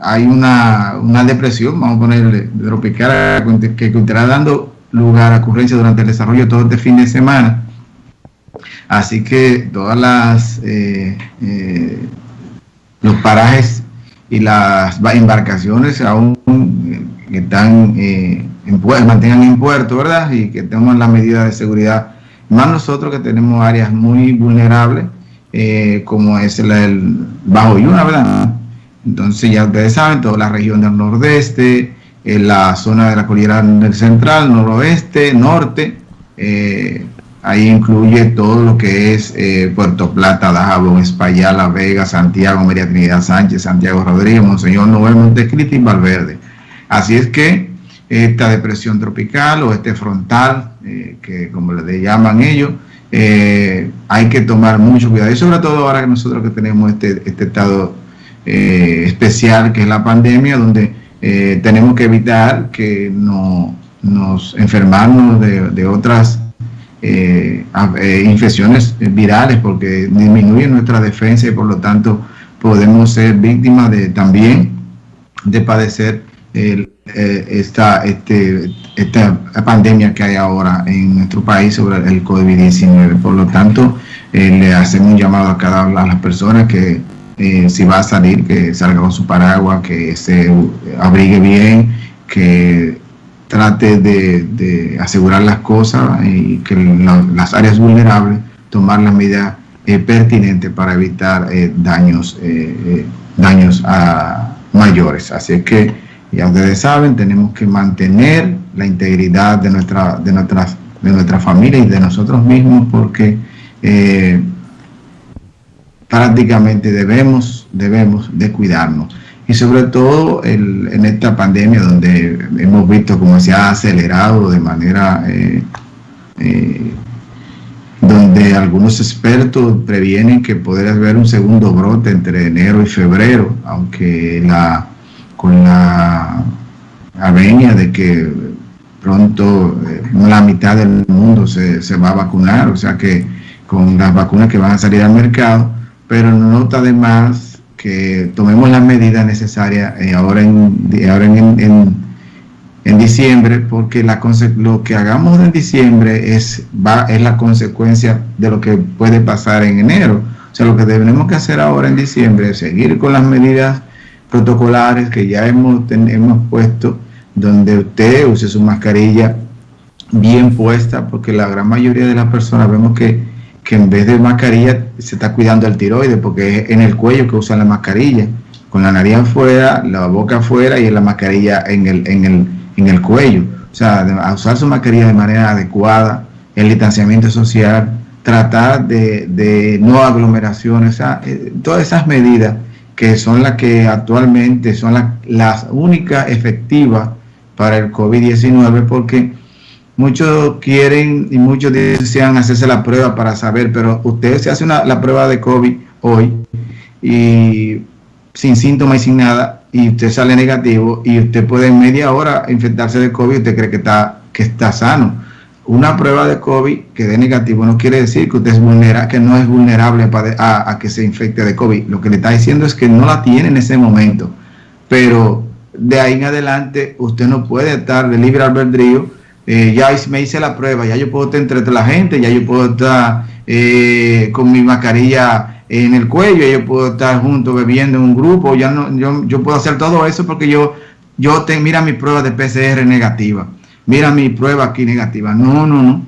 hay una, una, depresión, vamos a ponerle tropical, que, que estará dando lugar a ocurrencia durante el desarrollo de todo este fin de semana. Así que todas las eh, eh, los parajes y las embarcaciones aún están en, mantengan en puerto, ¿verdad? Y que tengan las medidas de seguridad. Más nosotros que tenemos áreas muy vulnerables, como es el, el Bajo Yuna, ¿verdad? Entonces ya ustedes saben, toda la región del nordeste, en la zona de la cordillera central, noroeste, norte, eh, ahí incluye todo lo que es eh, Puerto Plata, Dajabón, España, La Vega, Santiago, María Trinidad Sánchez, Santiago Rodríguez, Monseñor Noel, Montecristi y Valverde. Así es que esta depresión tropical o este frontal, eh, que como le llaman ellos, hay que tomar mucho cuidado y sobre todo ahora que nosotros que tenemos este, este estado eh, especial que es la pandemia, donde eh, tenemos que evitar que no, nos enfermamos de, otras eh, infecciones virales porque disminuye nuestra defensa y por lo tanto podemos ser víctimas de también de padecer esta, este, esta pandemia que hay ahora en nuestro país sobre el COVID-19. Por lo tanto, le hacemos un llamado a cada una de las personas que eh, si va a salir, que salga con su paraguas, que se abrigue bien, que trate de, asegurar las cosas y que las áreas vulnerables tomar las medidas eh, pertinentes para evitar eh, daños, daños a mayores. Así que ya ustedes saben, tenemos que mantener la integridad de nuestra, de nuestras, de nuestra familia y de nosotros mismos porque prácticamente debemos, debemos de cuidarnos. Y sobre todo en esta pandemia donde hemos visto cómo se ha acelerado de manera eh, eh, donde algunos expertos previenen que podría haber un segundo brote entre enero y febrero, aunque la, con la avenia de que pronto eh, la mitad del mundo se, se va a vacunar, o sea que con las vacunas que van a salir al mercado, pero no está de que tomemos las medidas necesarias eh, ahora, en, ahora en, en, diciembre, porque la, lo que hagamos en diciembre es, va, es la consecuencia de lo que puede pasar en enero. O sea, lo que tenemos que hacer ahora en diciembre es seguir con las medidas protocolares que ya hemos, hemos puesto, donde usted use su mascarilla bien puesta, porque la gran mayoría de las personas vemos que que en vez de mascarilla se está cuidando el tiroides porque es en el cuello que usan la mascarilla, con la nariz afuera, la boca afuera y la mascarilla en el, en el, en el cuello. O sea, usar su mascarilla de manera adecuada, el distanciamiento social, tratar de, no aglomeraciones, eh, todas esas medidas que son las que actualmente son las únicas efectivas para el COVID-19 porque Muchos quieren y muchos desean hacerse la prueba para saber, pero usted se hace la prueba de COVID hoy y sin síntomas y sin nada y usted sale negativo y usted puede en media hora infectarse de COVID y usted cree que está, que está sano. Una prueba de COVID que dé negativo no quiere decir que usted es vulnerable, que no es vulnerable a, a que se infecte de COVID. Lo que le está diciendo es que no la tiene en ese momento, pero de ahí en adelante usted no puede estar de libre albedrío eh, ya me hice la prueba, ya yo puedo estar entre la gente, ya yo puedo estar eh, con mi mascarilla en el cuello, ya yo puedo estar junto bebiendo en un grupo, ya no, yo, yo puedo hacer todo eso porque yo, yo te, mira mi prueba de PCR negativa, mira mi prueba aquí negativa. No, no, no.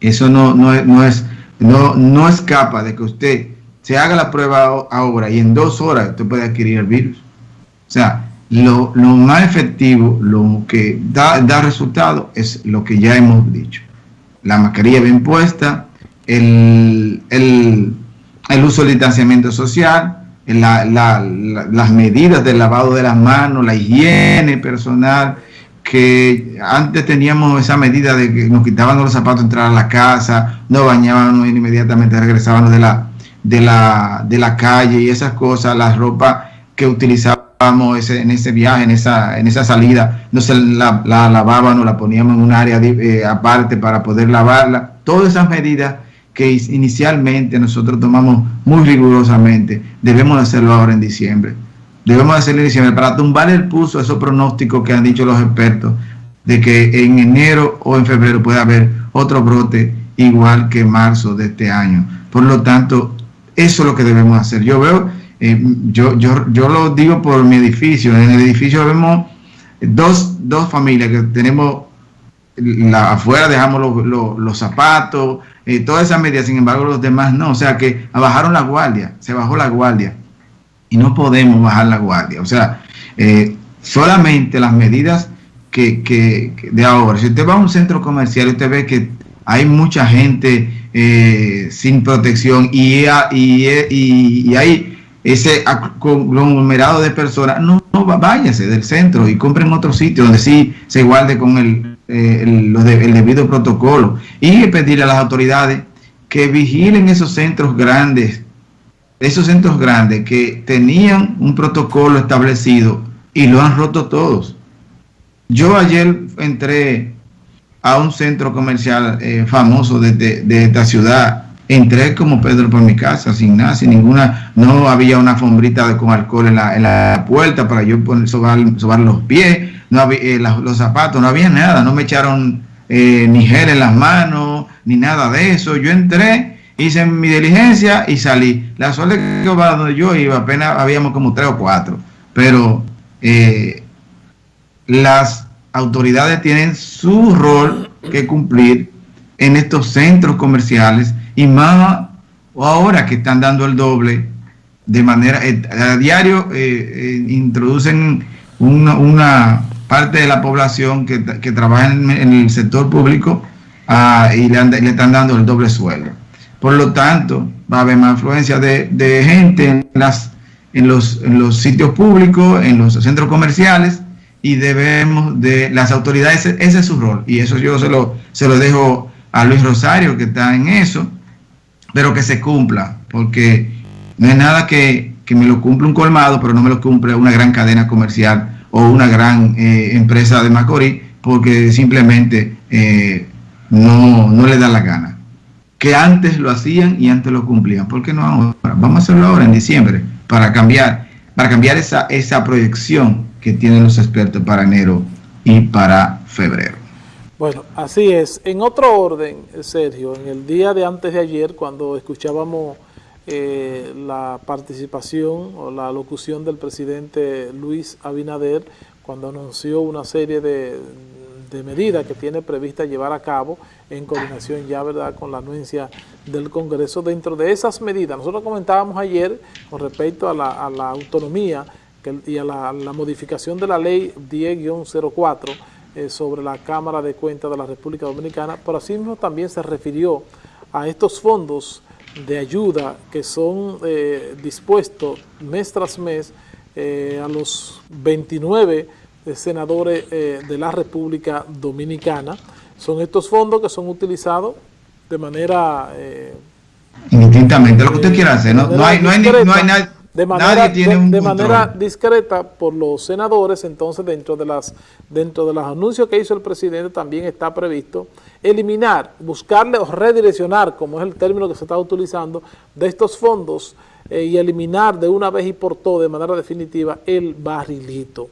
Eso no, no, es, no, no, no escapa de que usted se haga la prueba ahora y en dos horas usted puede adquirir el virus. O sea, lo, más efectivo, lo que da, da resultado es lo que ya hemos dicho. La mascarilla bien puesta, el, uso del distanciamiento social, las medidas del lavado de las manos, la higiene personal, que antes teníamos esa medida de que nos quitaban los zapatos entrar a la casa, no bañábamos inmediatamente regresábamos de la, de la, de la calle y esas cosas, la ropa que utilizábamos ese, en ese viaje, en esa, en esa salida, no se la, la lavábamos, la poníamos en un área eh, aparte para poder lavarla. Todas esas medidas que inicialmente nosotros tomamos muy rigurosamente, debemos hacerlo ahora en diciembre. debemos hacerlo en diciembre para tumbar el pulso a esos pronósticos que han dicho los expertos de que en enero o en febrero puede haber otro brote igual que marzo de este año. Por lo tanto, eso es lo que debemos hacer. Yo veo, eh, yo, yo, yo lo digo por mi edificio, en el edificio vemos dos, dos familias que tenemos la, afuera dejamos los, zapatos, eh, todas esas medidas, sin embargo los demás no, o sea que bajaron la guardia, se bajó la guardia. Y no podemos bajar la guardia, o sea, eh, solamente las medidas que, que, de ahora, si usted va a un centro comercial, usted ve que hay mucha gente eh, sin protección y, y, hay ese conglomerado de personas, no, no váyase del centro y compren otro sitio donde sí se guarde con el eh, el, debido protocolo y pedir a las autoridades que vigilen esos centros grandes, esos centros grandes que tenían un protocolo establecido y lo han roto todos. Yo ayer entré a un centro comercial eh, famoso de, esta ciudad, entré como Pedro por mi casa, sin nada, sin ninguna, no había una fombrita con alcohol en la, en la puerta para yo poner, sobar, sobar los pies, no había, eh, los zapatos, no había nada, no me echaron eh, ni gel en las manos, ni nada de eso. Yo entré, hice mi diligencia y salí. La suerte que donde yo iba, apenas habíamos como tres o cuatro, pero eh, las autoridades tienen su rol que cumplir en estos centros comerciales y más ahora que están dando el doble de manera a diario introducen una, parte de la población que, trabaja en, el sector público ah, y le, le, están dando el doble sueldo. Por lo tanto, va a haber más influencia de, gente en, las, en, los, en los sitios públicos, en los centros comerciales y debemos de las autoridades, ese, es su rol y eso yo se lo, se lo dejo a Luis Rosario que está en eso, pero que se cumpla, porque no es nada que, que me lo cumple un colmado, pero no me lo cumple una gran cadena comercial o una gran eh, empresa de Macorís porque simplemente eh, no, no le da la gana. Que antes lo hacían y antes lo cumplían. ¿Por qué no ahora? Vamos a hacerlo ahora en diciembre para cambiar, para cambiar esa, esa proyección que tienen los expertos para enero y para febrero. Bueno, así es. En otro orden, Sergio, en el día de antes de ayer, cuando escuchábamos eh, la participación o la locución del presidente Luis Abinader cuando anunció una serie de, medidas que tiene prevista llevar a cabo en coordinación ya verdad con la anuencia del Congreso. Dentro de esas medidas, nosotros comentábamos ayer con respecto a la, autonomía y a la, modificación de la ley 10-04 eh, sobre la Cámara de Cuentas de la República Dominicana, pero así mismo también se refirió a estos fondos de ayuda que son eh, dispuestos mes tras mes eh, a los 29 eh, senadores de la República Dominicana. Son estos fondos que son utilizados de manera... Indistintamente, lo que usted quiera hacer, no, hay, no, hay, no hay nadie de manera, de, manera discreta por los senadores, entonces dentro de las dentro de los anuncios que hizo el presidente también está previsto eliminar, buscarle o redireccionar, como es el término que se está utilizando, de estos fondos eh, y eliminar de una vez y por todas, de manera definitiva, el barrilito.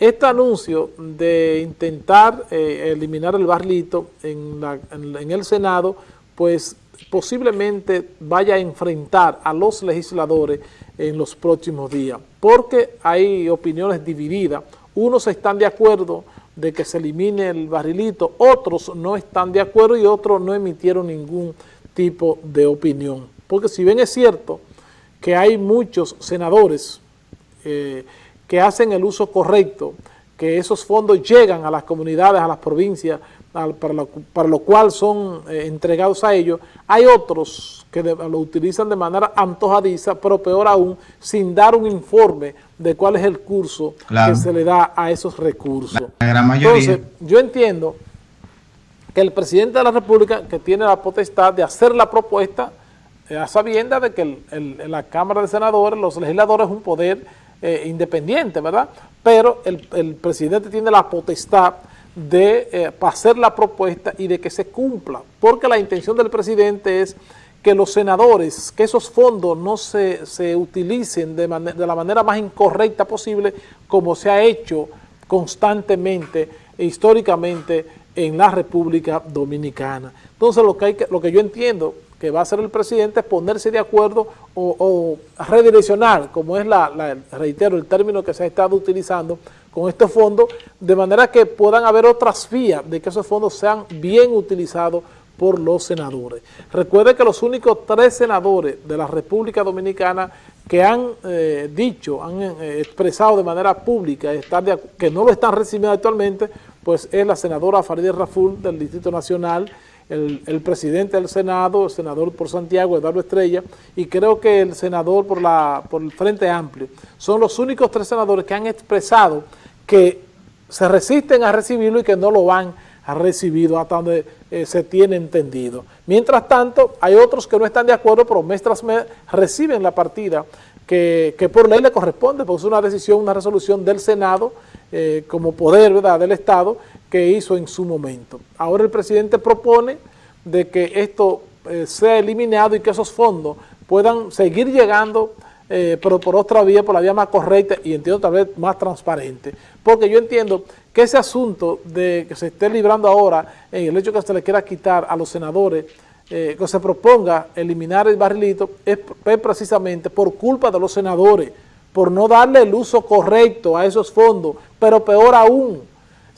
Este anuncio de intentar eh, eliminar el barrilito en, en el Senado, pues posiblemente vaya a enfrentar a los legisladores en los próximos días, porque hay opiniones divididas. Unos están de acuerdo de que se elimine el barrilito, otros no están de acuerdo y otros no emitieron ningún tipo de opinión. Porque si bien es cierto que hay muchos senadores eh, que hacen el uso correcto, que esos fondos llegan a las comunidades, a las provincias, para, lo, para, lo, cual son eh, entregados a ellos, hay otros que lo utilizan de manera antojadiza, pero peor aún, sin dar un informe de cuál es el curso que se le da a esos recursos. Entonces, yo entiendo que el presidente de la República, que tiene la potestad de hacer la propuesta, eh, a sabienda de que la Cámara de Senadores, los legisladores, es un poder eh, independiente, ¿verdad? Pero el, el presidente tiene la potestad de eh, hacer la propuesta y de que se cumpla, porque la intención del presidente es que los senadores, que esos fondos no se, se utilicen de, de, la manera más incorrecta posible como se ha hecho constantemente e históricamente en la República Dominicana. Entonces lo que, hay lo que yo entiendo que va a hacer el presidente es ponerse de acuerdo o, redireccionar, como es la, la, reitero, el término que se ha estado utilizando con estos fondos, de manera que puedan haber otras vías de que esos fondos sean bien utilizados por los senadores. Recuerde que los únicos tres senadores de la República Dominicana que han eh, dicho, han eh, expresado de manera pública estar que no lo están recibiendo actualmente, pues es la senadora Farideh Raful del Distrito Nacional, el, presidente del Senado, el senador por Santiago, Eduardo Estrella, y creo que el senador por, la, por el Frente Amplio. Son los únicos tres senadores que han expresado que se resisten a recibirlo y que no lo han recibido hasta donde eh, se tiene entendido. Mientras tanto, hay otros que no están de acuerdo, pero mes tras reciben la partida que, que por ley le corresponde, porque es una decisión, una resolución del Senado eh, como poder ¿verdad? del Estado que hizo en su momento. Ahora el presidente propone de que esto eh, sea eliminado y que esos fondos puedan seguir llegando, eh, pero por otra vía, por la vía más correcta y entiendo tal vez más transparente. Porque yo entiendo que ese asunto de que se esté librando ahora, en el hecho que se le quiera quitar a los senadores, eh, que se proponga eliminar el barrilito, es precisamente por culpa de los senadores, por no darle el uso correcto a esos fondos, pero peor aún,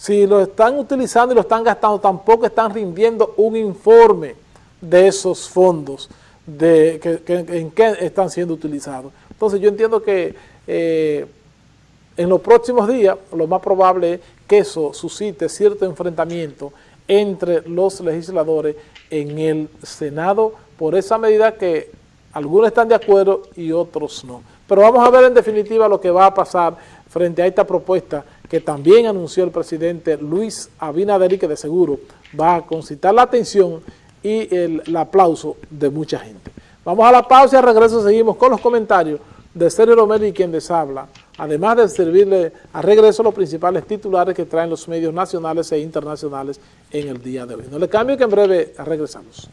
si lo están utilizando y lo están gastando, tampoco están rindiendo un informe de esos fondos, de que, en qué están siendo utilizados. Entonces yo entiendo que eh, en los próximos días lo más probable es que eso suscite cierto enfrentamiento entre los legisladores en el Senado por esa medida que algunos están de acuerdo y otros no. Pero vamos a ver en definitiva lo que va a pasar frente a esta propuesta que también anunció el presidente Luis Abinader que de seguro va a concitar la atención y el, el aplauso de mucha gente. Vamos a la pausa y al regreso seguimos con los comentarios de Sergio Romero y quien les habla, además de servirle a regreso los principales titulares que traen los medios nacionales e internacionales en el día de hoy. No le cambio que en breve regresamos.